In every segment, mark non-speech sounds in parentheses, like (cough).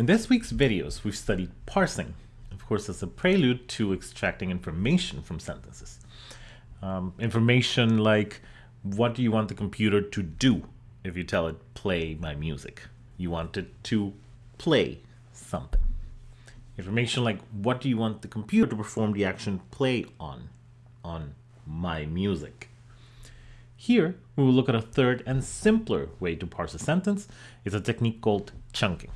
In this week's videos, we've studied parsing, of course, as a prelude to extracting information from sentences. Um, information like what do you want the computer to do if you tell it play my music? You want it to play something. Information like what do you want the computer to perform the action play on? On my music. Here, we will look at a third and simpler way to parse a sentence. It's a technique called chunking.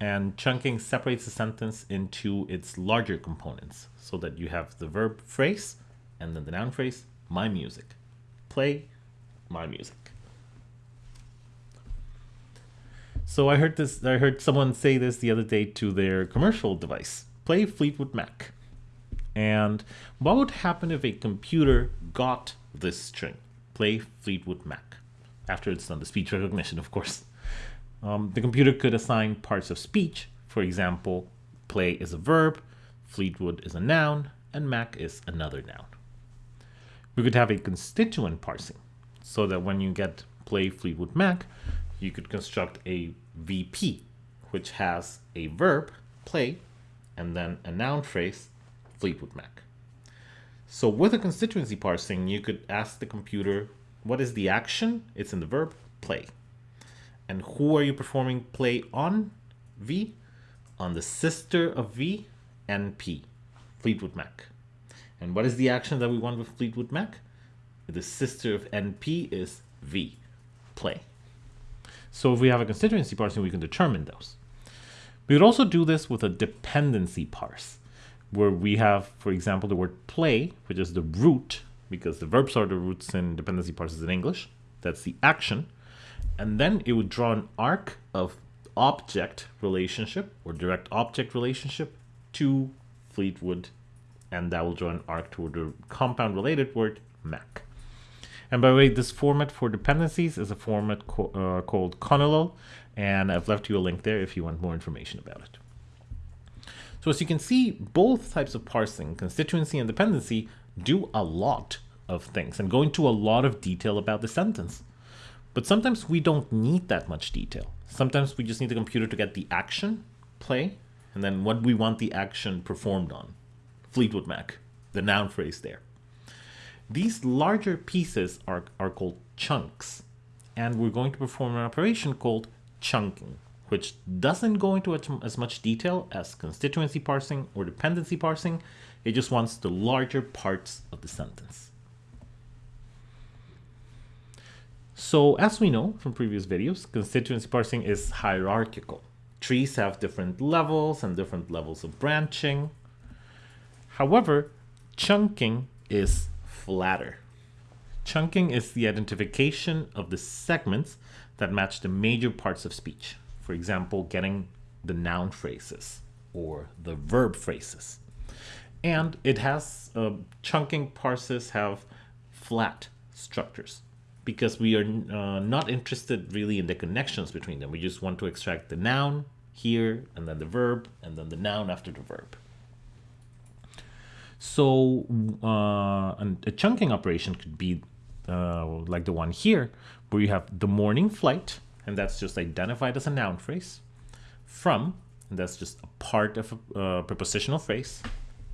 And chunking separates the sentence into its larger components so that you have the verb phrase and then the noun phrase, my music. Play my music. So I heard this I heard someone say this the other day to their commercial device. Play Fleetwood Mac. And what would happen if a computer got this string? Play Fleetwood Mac. After it's done the speech recognition, of course. Um, the computer could assign parts of speech. For example, play is a verb, Fleetwood is a noun, and Mac is another noun. We could have a constituent parsing so that when you get play Fleetwood Mac, you could construct a VP, which has a verb, play, and then a noun phrase, Fleetwood Mac. So with a constituency parsing, you could ask the computer, what is the action? It's in the verb, play. And who are you performing play on? V? On the sister of V, NP, Fleetwood Mac. And what is the action that we want with Fleetwood Mac? The sister of NP is V, play. So if we have a constituency parsing, we can determine those. We would also do this with a dependency parse, where we have, for example, the word play, which is the root, because the verbs are the roots in dependency parses in English. That's the action. And then it would draw an arc of object relationship or direct object relationship to Fleetwood. And that will draw an arc toward the compound related word Mac. And by the way, this format for dependencies is a format co uh, called CoNLL-U, and I've left you a link there if you want more information about it. So as you can see, both types of parsing, constituency and dependency, do a lot of things and go into a lot of detail about the sentence. But sometimes we don't need that much detail. Sometimes we just need the computer to get the action, play, and then what we want the action performed on. Fleetwood Mac, the noun phrase there. These larger pieces are, are called chunks, and we're going to perform an operation called chunking, which doesn't go into as much detail as constituency parsing or dependency parsing. It just wants the larger parts of the sentence. So as we know from previous videos, constituency parsing is hierarchical. Trees have different levels and different levels of branching. However, chunking is flatter. Chunking is the identification of the segments that match the major parts of speech. For example, getting the noun phrases or the verb phrases. And it has, uh, chunking parses have flat structures because we are uh, not interested really in the connections between them. We just want to extract the noun here and then the verb and then the noun after the verb. So uh, a chunking operation could be uh, like the one here, where you have the morning flight, and that's just identified as a noun phrase, from, and that's just a part of a uh, prepositional phrase,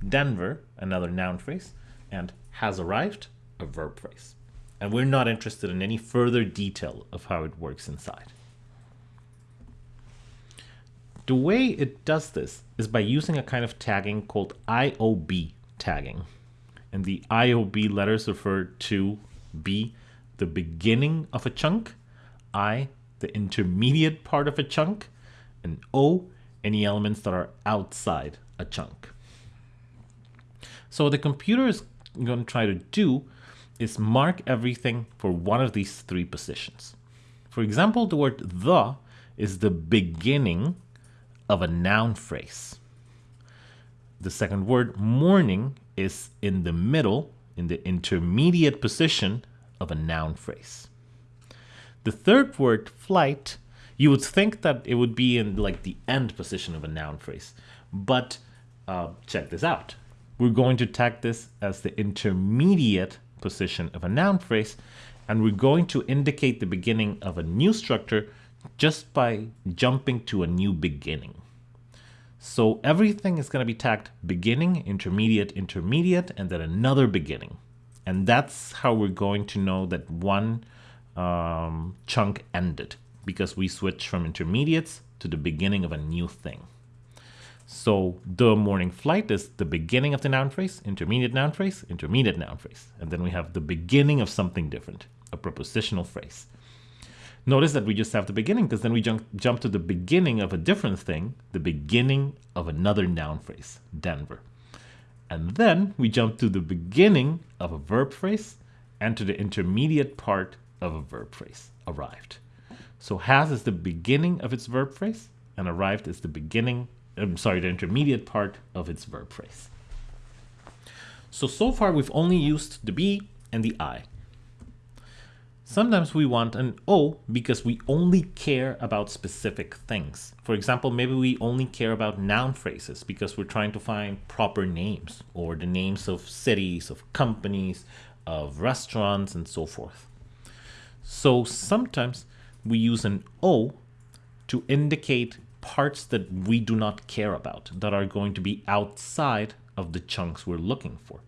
Denver, another noun phrase, and has arrived, a verb phrase. And we're not interested in any further detail of how it works inside. The way it does this is by using a kind of tagging called IOB tagging. And the IOB letters refer to B, the beginning of a chunk, I, the intermediate part of a chunk, and O, any elements that are outside a chunk. So what the computer is going to try to do is mark everything for one of these three positions. For example, the word the is the beginning of a noun phrase. The second word, morning, is in the middle, in the intermediate position of a noun phrase. The third word, flight, you would think that it would be in like the end position of a noun phrase. But uh, check this out. We're going to tag this as the intermediate position of a noun phrase, and we're going to indicate the beginning of a new structure just by jumping to a new beginning. So everything is going to be tagged beginning, intermediate, intermediate, and then another beginning. And that's how we're going to know that one um, chunk ended because we switch from intermediates to the beginning of a new thing. So the morning flight is the beginning of the noun phrase, intermediate noun phrase, intermediate noun phrase. And then we have the beginning of something different, a prepositional phrase. Notice that we just have the beginning because then we jump, jump to the beginning of a different thing, the beginning of another noun phrase, Denver. And then we jump to the beginning of a verb phrase and to the intermediate part of a verb phrase, arrived. So has is the beginning of its verb phrase and arrived is the beginning, I'm sorry, the intermediate part of its verb phrase. So, so far we've only used the be and the I. Sometimes we want an O because we only care about specific things. For example, maybe we only care about noun phrases because we're trying to find proper names or the names of cities, of companies, of restaurants, and so forth. So sometimes we use an O to indicate parts that we do not care about, that are going to be outside of the chunks we're looking for.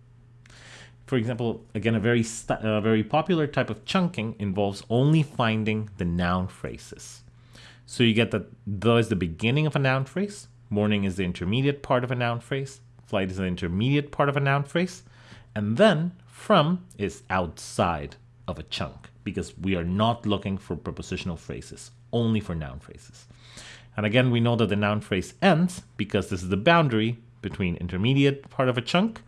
For example, again, a very, a very popular type of chunking involves only finding the noun phrases. So you get that the is the beginning of a noun phrase, morning is the intermediate part of a noun phrase, flight is the intermediate part of a noun phrase, and then from is outside of a chunk because we are not looking for prepositional phrases, only for noun phrases. And again, we know that the noun phrase ends because this is the boundary between intermediate part of a chunk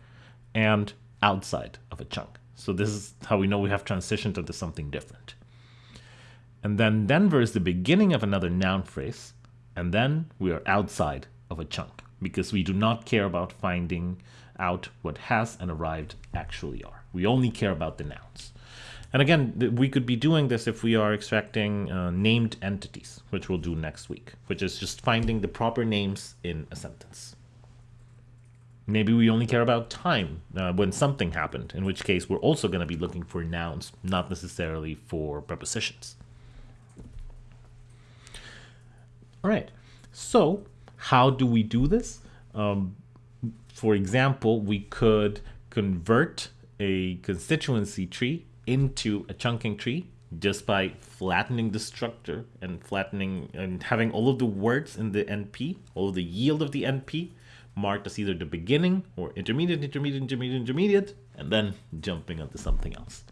and outside of a chunk. So this is how we know we have transitioned into something different. And then Denver is the beginning of another noun phrase, and then we are outside of a chunk because we do not care about finding out what has and arrived actually are. We only care about the nouns. And again, we could be doing this if we are extracting uh, named entities, which we'll do next week, which is just finding the proper names in a sentence. Maybe we only care about time uh, when something happened, in which case we're also going to be looking for nouns, not necessarily for prepositions. All right, so how do we do this? Um, for example, we could convert a constituency tree into a chunking tree just by flattening the structure and flattening and having all of the words in the NP, all of the yield of the NP marked as either the beginning or intermediate, intermediate, intermediate, intermediate, and then jumping onto something else.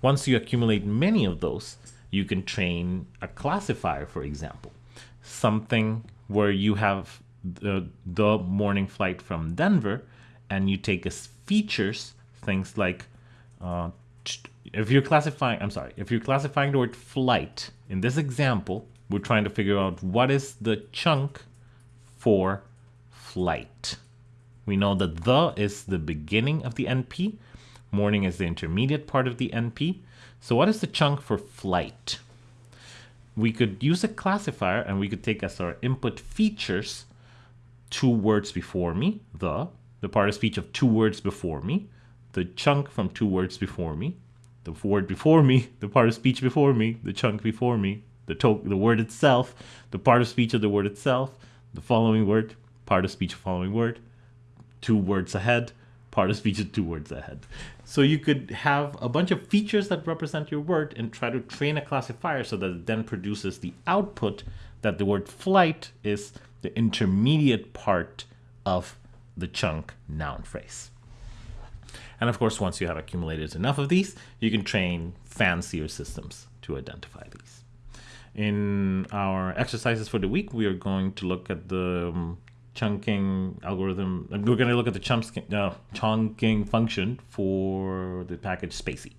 Once you accumulate many of those, you can train a classifier, for example, something where you have the, the morning flight from Denver and you take as features things like uh, if you're classifying, I'm sorry, if you're classifying the word flight, in this example, we're trying to figure out what is the chunk for flight. We know that the is the beginning of the NP, morning is the intermediate part of the NP. So what is the chunk for flight? We could use a classifier and we could take as our input features two words before me, the, the part of speech of two words before me, the chunk from two words before me, the word before me, (laughs) the part of speech before me, the chunk before me, the, to- the word itself, the part of speech of the word itself, the following word, part of speech of following word, two words ahead, part of speech of two words ahead. So you could have a bunch of features that represent your word and try to train a classifier so that it then produces the output that the word flight is the intermediate part of the chunk noun phrase. And of course, once you have accumulated enough of these, you can train fancier systems to identify these. In our exercises for the week, we are going to look at the um, chunking algorithm. We're going to look at the chunking, uh, chunking function for the package spaCy.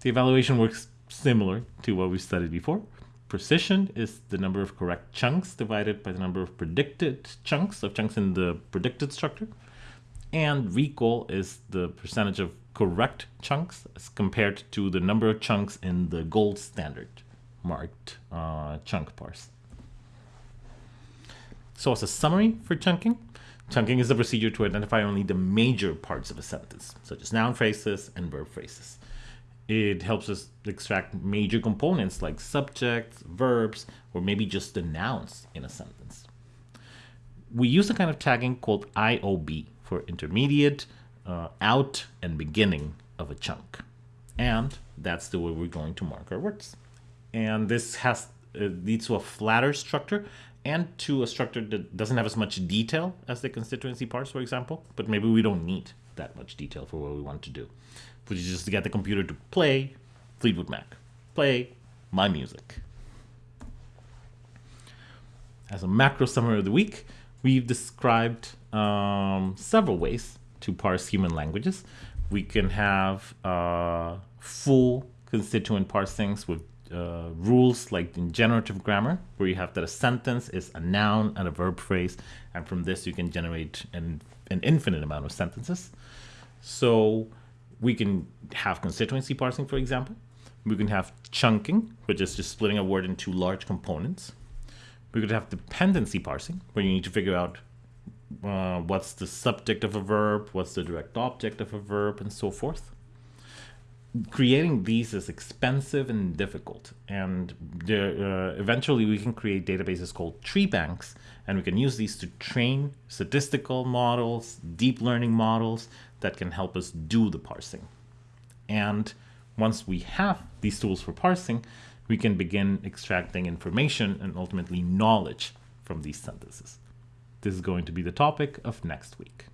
The evaluation works similar to what we studied before. Precision is the number of correct chunks divided by the number of predicted chunks of chunks in the predicted structure. And recall is the percentage of correct chunks as compared to the number of chunks in the gold standard marked uh, chunk parse. So as a summary for chunking, chunking is a procedure to identify only the major parts of a sentence, such as noun phrases and verb phrases. It helps us extract major components like subjects, verbs, or maybe just the nouns in a sentence. We use a kind of tagging called IOB for intermediate, uh, out, and beginning of a chunk. And that's the way we're going to mark our words. And this has uh, leads to a flatter structure and to a structure that doesn't have as much detail as the constituency parts, for example, but maybe we don't need that much detail for what we want to do, which is just to get the computer to play Fleetwood Mac, play my music. As a macro summary of the week, we've described um, several ways to parse human languages. We can have uh, full constituent parsings with uh, rules like in generative grammar, where you have that a sentence is a noun and a verb phrase, and from this you can generate an, an infinite amount of sentences. So we can have constituency parsing, for example. We can have chunking, which is just splitting a word into large components. We could have dependency parsing, where you need to figure out uh, what's the subject of a verb, what's the direct object of a verb, and so forth. Creating these is expensive and difficult and uh, eventually we can create databases called tree banks and we can use these to train statistical models deep learning models that can help us do the parsing. And once we have these tools for parsing we can begin extracting information and ultimately knowledge from these sentences. This is going to be the topic of next week